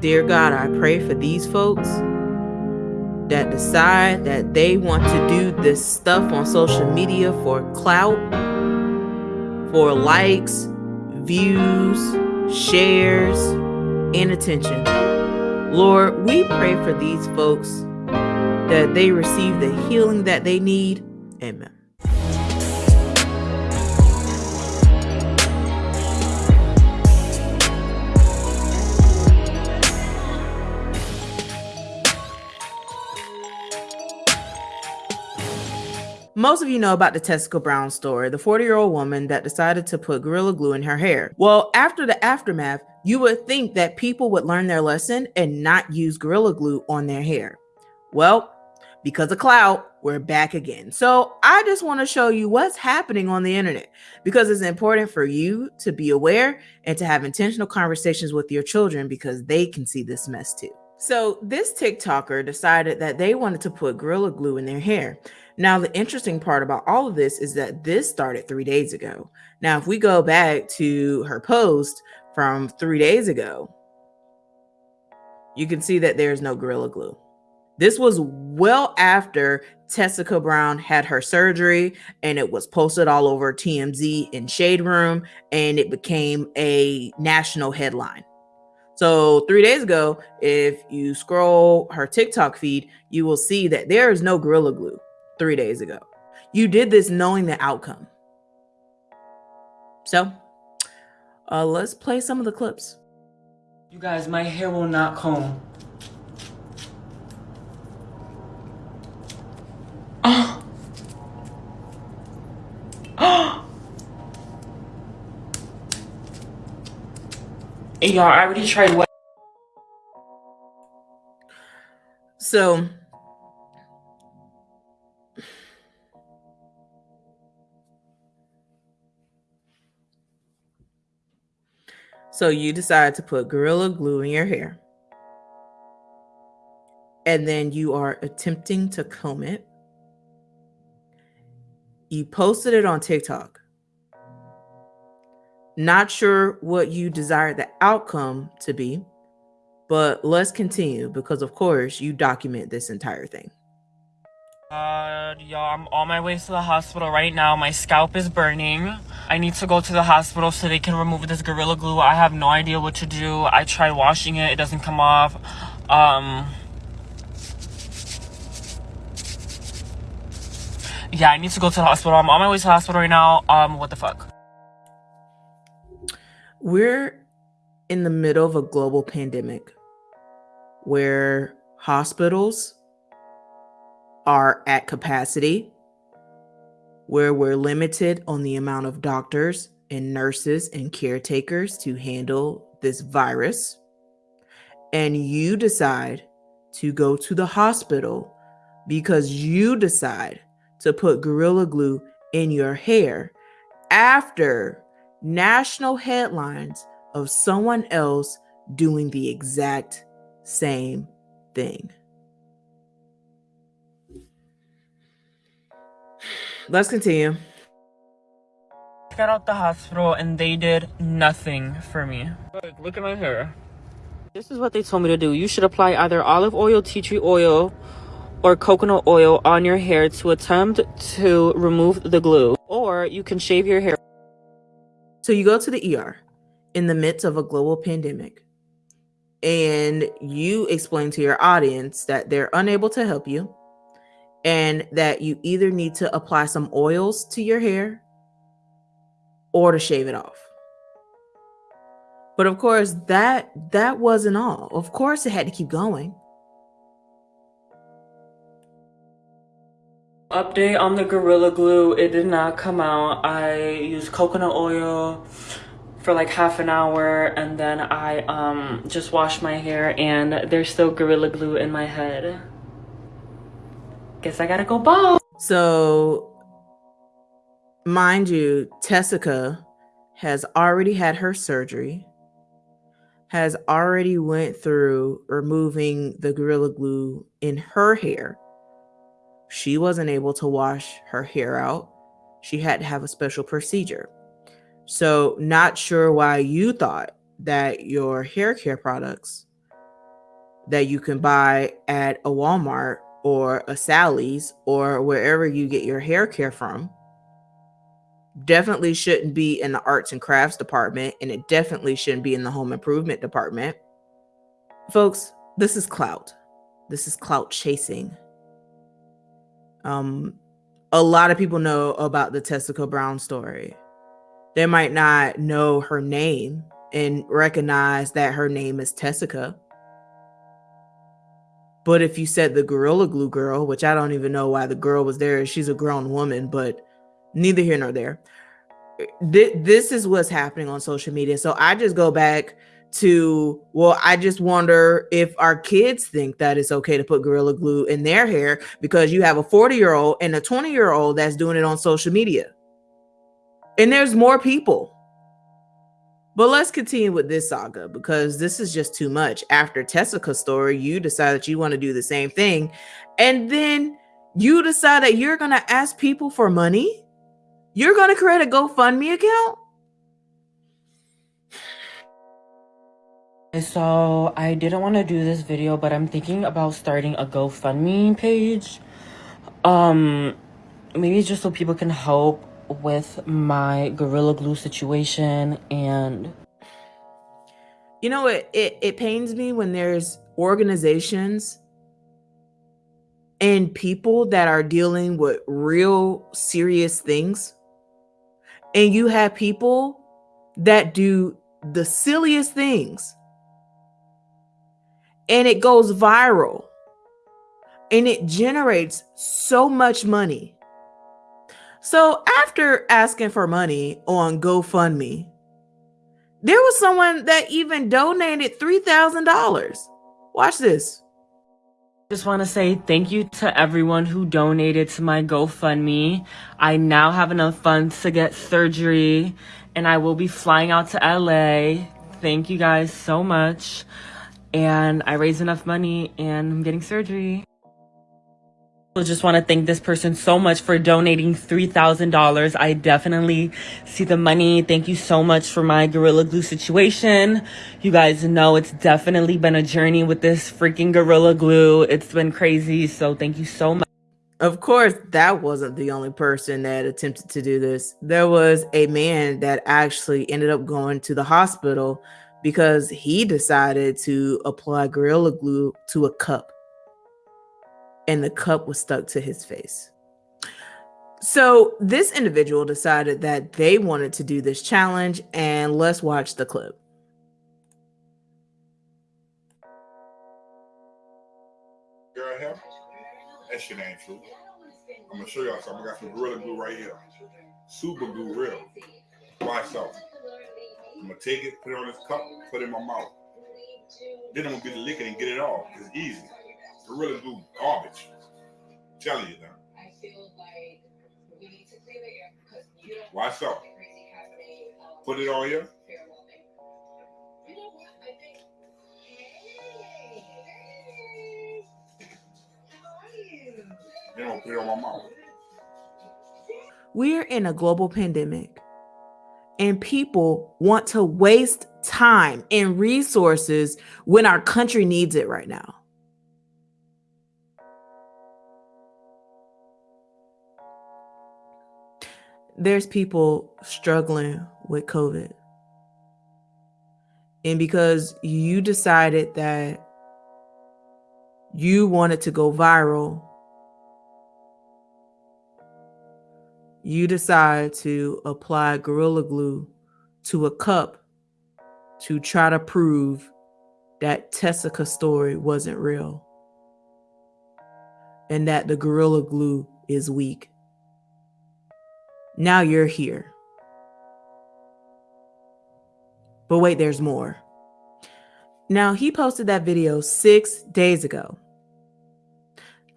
Dear God, I pray for these folks that decide that they want to do this stuff on social media for clout, for likes, views, shares, and attention. Lord, we pray for these folks that they receive the healing that they need. Amen. Most of you know about the Tessica Brown story, the 40 year old woman that decided to put Gorilla Glue in her hair. Well, after the aftermath, you would think that people would learn their lesson and not use Gorilla Glue on their hair. Well, because of clout, we're back again. So I just want to show you what's happening on the internet because it's important for you to be aware and to have intentional conversations with your children because they can see this mess too. So this TikToker decided that they wanted to put Gorilla Glue in their hair. Now, the interesting part about all of this is that this started three days ago. Now, if we go back to her post from three days ago, you can see that there's no Gorilla Glue. This was well after Tessica Brown had her surgery and it was posted all over TMZ and Shade Room and it became a national headline. So, three days ago, if you scroll her TikTok feed, you will see that there is no Gorilla Glue three days ago. You did this knowing the outcome. So, uh, let's play some of the clips. You guys, my hair will not comb. Oh. Oh. Y'all, I already tried what? So, So you decide to put Gorilla Glue in your hair. And then you are attempting to comb it. You posted it on TikTok. Not sure what you desire the outcome to be, but let's continue because, of course, you document this entire thing. Uh, y'all, I'm on my way to the hospital right now. My scalp is burning. I need to go to the hospital so they can remove this Gorilla Glue. I have no idea what to do. I tried washing it. It doesn't come off. Um... Yeah, I need to go to the hospital. I'm on my way to the hospital right now. Um, what the fuck? We're in the middle of a global pandemic where hospitals are at capacity, where we're limited on the amount of doctors and nurses and caretakers to handle this virus, and you decide to go to the hospital because you decide to put Gorilla Glue in your hair after national headlines of someone else doing the exact same thing. Let's continue. Got out the hospital and they did nothing for me. Look at my hair. This is what they told me to do. You should apply either olive oil, tea tree oil, or coconut oil on your hair to attempt to remove the glue. Or you can shave your hair. So you go to the ER in the midst of a global pandemic and you explain to your audience that they're unable to help you and that you either need to apply some oils to your hair or to shave it off. But of course, that that wasn't all. Of course, it had to keep going. Update on the Gorilla Glue. It did not come out. I used coconut oil for like half an hour and then I um just washed my hair and there's still Gorilla Glue in my head. Guess I gotta go bald. So, mind you, Tessica has already had her surgery, has already went through removing the Gorilla Glue in her hair. She wasn't able to wash her hair out. She had to have a special procedure. So, not sure why you thought that your hair care products that you can buy at a Walmart or a Sally's or wherever you get your hair care from definitely shouldn't be in the arts and crafts department and it definitely shouldn't be in the home improvement department. Folks, this is clout. This is clout chasing. Um a lot of people know about the Tessica Brown story. They might not know her name and recognize that her name is Tessica. But if you said the Gorilla Glue girl, which I don't even know why the girl was there, she's a grown woman, but neither here nor there. This is what's happening on social media. So I just go back to, well, I just wonder if our kids think that it's okay to put Gorilla Glue in their hair because you have a 40 year old and a 20 year old that's doing it on social media. And there's more people. But let's continue with this saga because this is just too much. After Tessica's story, you decide that you want to do the same thing. And then you decide that you're going to ask people for money you're going to create a GoFundMe account? So I didn't want to do this video, but I'm thinking about starting a GoFundMe page. Um, maybe just so people can help with my Gorilla Glue situation and you know it, it it pains me when there's organizations and people that are dealing with real serious things and you have people that do the silliest things and it goes viral and it generates so much money. So after asking for money on GoFundMe, there was someone that even donated $3,000. Watch this. Just want to say thank you to everyone who donated to my GoFundMe. I now have enough funds to get surgery and I will be flying out to LA. Thank you guys so much. And I raised enough money and I'm getting surgery just want to thank this person so much for donating $3,000. I definitely see the money. Thank you so much for my Gorilla Glue situation. You guys know it's definitely been a journey with this freaking Gorilla Glue. It's been crazy. So thank you so much. Of course, that wasn't the only person that attempted to do this. There was a man that actually ended up going to the hospital because he decided to apply Gorilla Glue to a cup and the cup was stuck to his face. So this individual decided that they wanted to do this challenge, and let's watch the clip. Girl, help. That shit ain't true. I'm gonna show y'all something. I got some Gorilla Glue right here. Super glue, real. Watch out. I'm gonna take it, put it on this cup, put it in my mouth. Then I'm gonna get the liquor and get it off. It's easy. Gorilla Glue garbage. I'm telling you now. I feel like we need to clear the air because you don't Why so? Um, put it on here. You don't put it on my mouth. We're in a global pandemic, and people want to waste time and resources when our country needs it right now. There's people struggling with COVID. And because you decided that you wanted to go viral, you decide to apply Gorilla Glue to a cup to try to prove that Tessica story wasn't real and that the Gorilla Glue is weak. Now you're here. But wait, there's more. Now, he posted that video six days ago.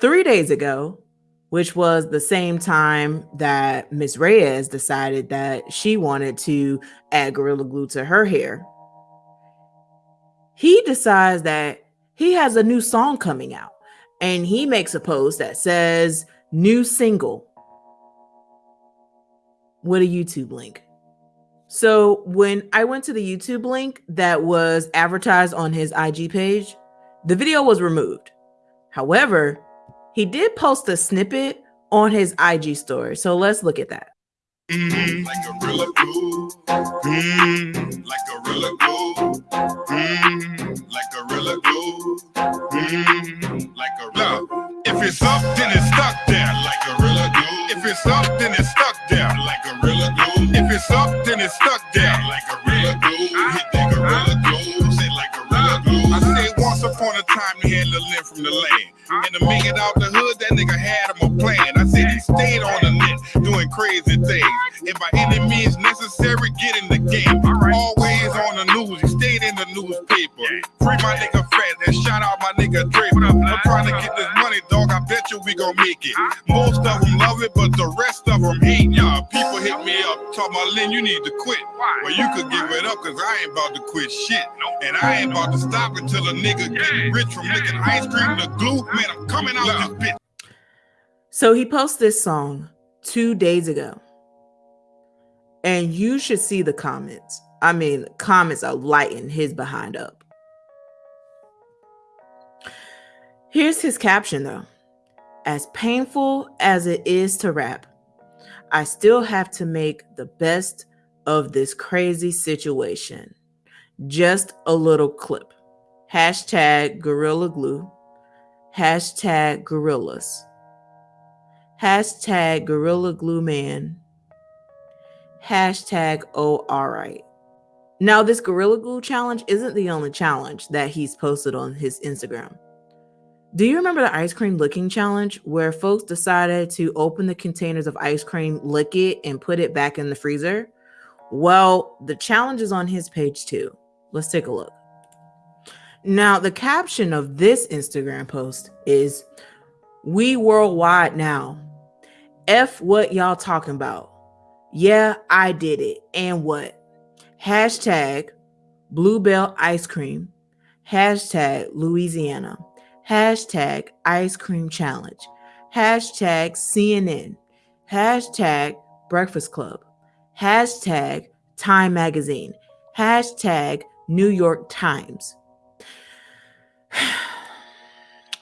Three days ago, which was the same time that Miss Reyes decided that she wanted to add Gorilla Glue to her hair, he decides that he has a new song coming out and he makes a post that says, New single with a YouTube link. So when I went to the YouTube link that was advertised on his IG page, The video was removed. However, he did post a snippet on his IG story. So let's look at that. Mm, like gorilla glue. Mm, like gorilla glue. Mm, like. If it's up, then it's stuck there like gorilla glue. If it's up, then it's stuck there like gorilla glue. If it's up, then it's stuck there like gorilla glue. Hit that gorilla glue. Say like gorilla glue. I say once upon a time he had a limb from the land. And to make it out the hood, that nigga had him a plan. I said he stayed on the net doing crazy things. And by any means necessary, get in the newspaper. Free my nigga Fat and shout out my nigga Draper. I'm trying to get this money, dog. I bet you we gon' make it. Most of them love it, but the rest of them hate y'all. People hit me up, talk about Lynn, you need to quit. Well, you could give it up, cause I ain't about to quit shit. And I ain't about to stop until a nigga get rich from licking ice cream to glue. Man, I'm coming out this bitch. So he posted this song two days ago. And you should see the comments. I mean, comments are lighting his behind up. Here's his caption though. As painful as it is to rap, I still have to make the best of this crazy situation. Just a little clip. Hashtag Gorilla Glue. Hashtag Gorillas. Hashtag Gorilla Glue Man. Hashtag Oh Alright. Now, this Gorilla Glue challenge isn't the only challenge that he's posted on his Instagram. Do you remember the ice cream licking challenge where folks decided to open the containers of ice cream, lick it, and put it back in the freezer? Well, the challenge is on his page too. Let's take a look. Now, the caption of this Instagram post is We worldwide now. F what y'all talking about. Yeah, I did it. And what? Hashtag Bluebell Ice Cream. Hashtag Louisiana. Hashtag Ice Cream Challenge. Hashtag CNN. Hashtag Breakfast Club. Hashtag Time Magazine. Hashtag New York Times.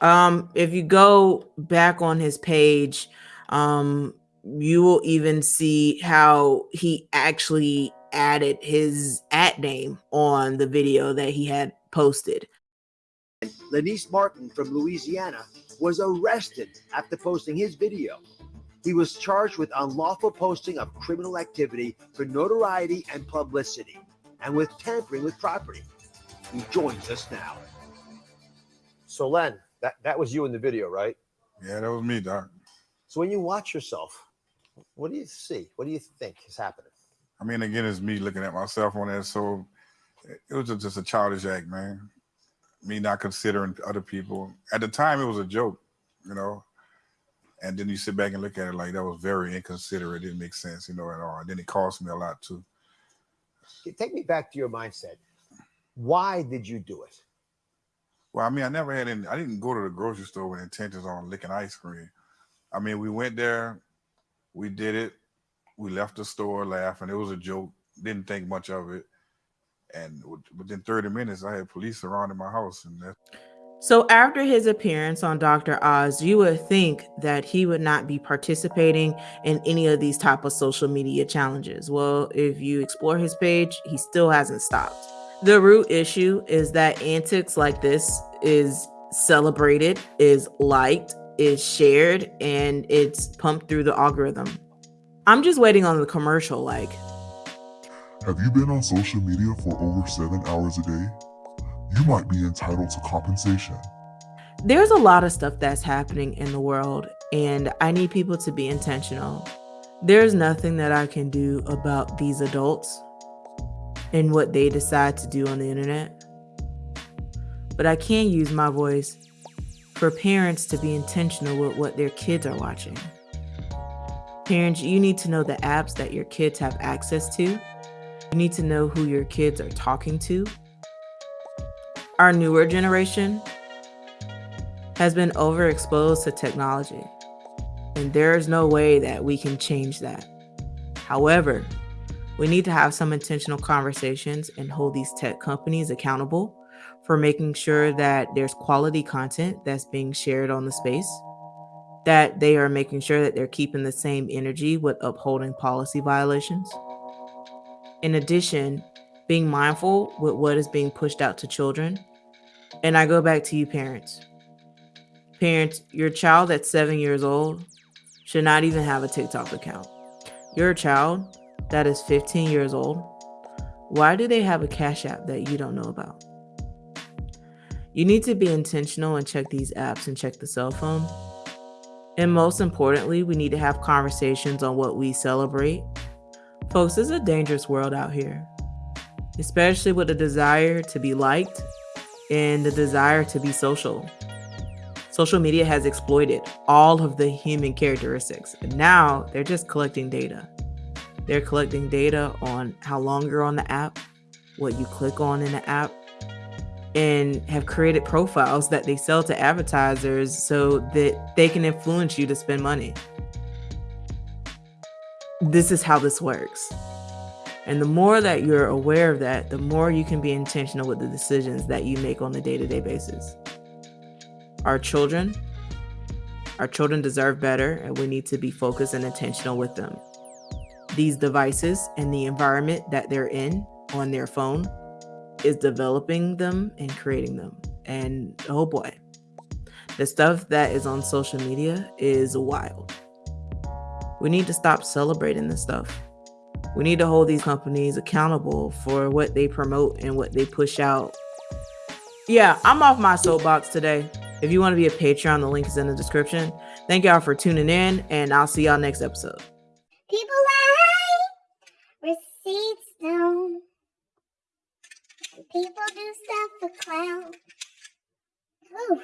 um, if you go back on his page, um, you will even see how he actually added his at name on the video that he had posted. Lanice Martin from Louisiana was arrested after posting his video. He was charged with unlawful posting of criminal activity for notoriety and publicity and with tampering with property. He joins us now. So, Len, that, that was you in the video, right? Yeah, that was me, Doc. So, when you watch yourself, what do you see? What do you think is happening? I mean, again, it's me looking at myself on that. So it was just a childish act, man. Me not considering other people. At the time, it was a joke, you know. And then you sit back and look at it like that was very inconsiderate. It didn't make sense, you know, at all. And then it cost me a lot too. Take me back to your mindset. Why did you do it? Well, I mean, I never had any. I didn't go to the grocery store with intentions on licking ice cream. I mean, we went there, we did it, we left the store laughing. It was a joke. Didn't think much of it. And within 30 minutes, I had police surrounding my house, and that. So after his appearance on Dr. Oz, you would think that he would not be participating in any of these type of social media challenges. Well, if you explore his page, he still hasn't stopped. The root issue is that antics like this is celebrated, is liked, is shared, and it's pumped through the algorithm. I'm just waiting on the commercial like Have you been on social media for over 7 hours a day? You might be entitled to compensation. There's a lot of stuff that's happening in the world and I need people to be intentional. There's nothing that I can do about these adults and what they decide to do on the internet. But I can use my voice for parents to be intentional with what their kids are watching. Parents, you need to know the apps that your kids have access to. You need to know who your kids are talking to. Our newer generation has been overexposed to technology, and there is no way that we can change that. However, we need to have some intentional conversations and hold these tech companies accountable for making sure that there's quality content that's being shared on the space, that they are making sure that they're keeping the same energy with upholding policy violations. In addition, being mindful with what is being pushed out to children. And I go back to you, parents. Parents, your child that's seven years old should not even have a TikTok account. Your child that is 15 years old, why do they have a Cash App that you don't know about? You need to be intentional and check these apps and check the cell phone. And most importantly, we need to have conversations on what we celebrate. Folks, it's a dangerous world out here, especially with the desire to be liked and the desire to be social. Social media has exploited all of the human characteristics, and now they're just collecting data. They're collecting data on how long you're on the app, what you click on in the app, and have created profiles that they sell to advertisers so that they can influence you to spend money. This is how this works. And the more that you're aware of that, the more you can be intentional with the decisions that you make on a day to day basis. Our children, our children deserve better, and we need to be focused and intentional with them. These devices and the environment that they're in on their phone is developing them and creating them. And oh boy, the stuff that is on social media is wild. We need to stop celebrating this stuff. We need to hold these companies accountable for what they promote and what they push out. Yeah, I'm off my soapbox today. If you want to be a Patreon, the link is in the description. Thank y'all for tuning in, and I'll see y'all next episode. People lie, receipts. People do stuff for clout. Ooh.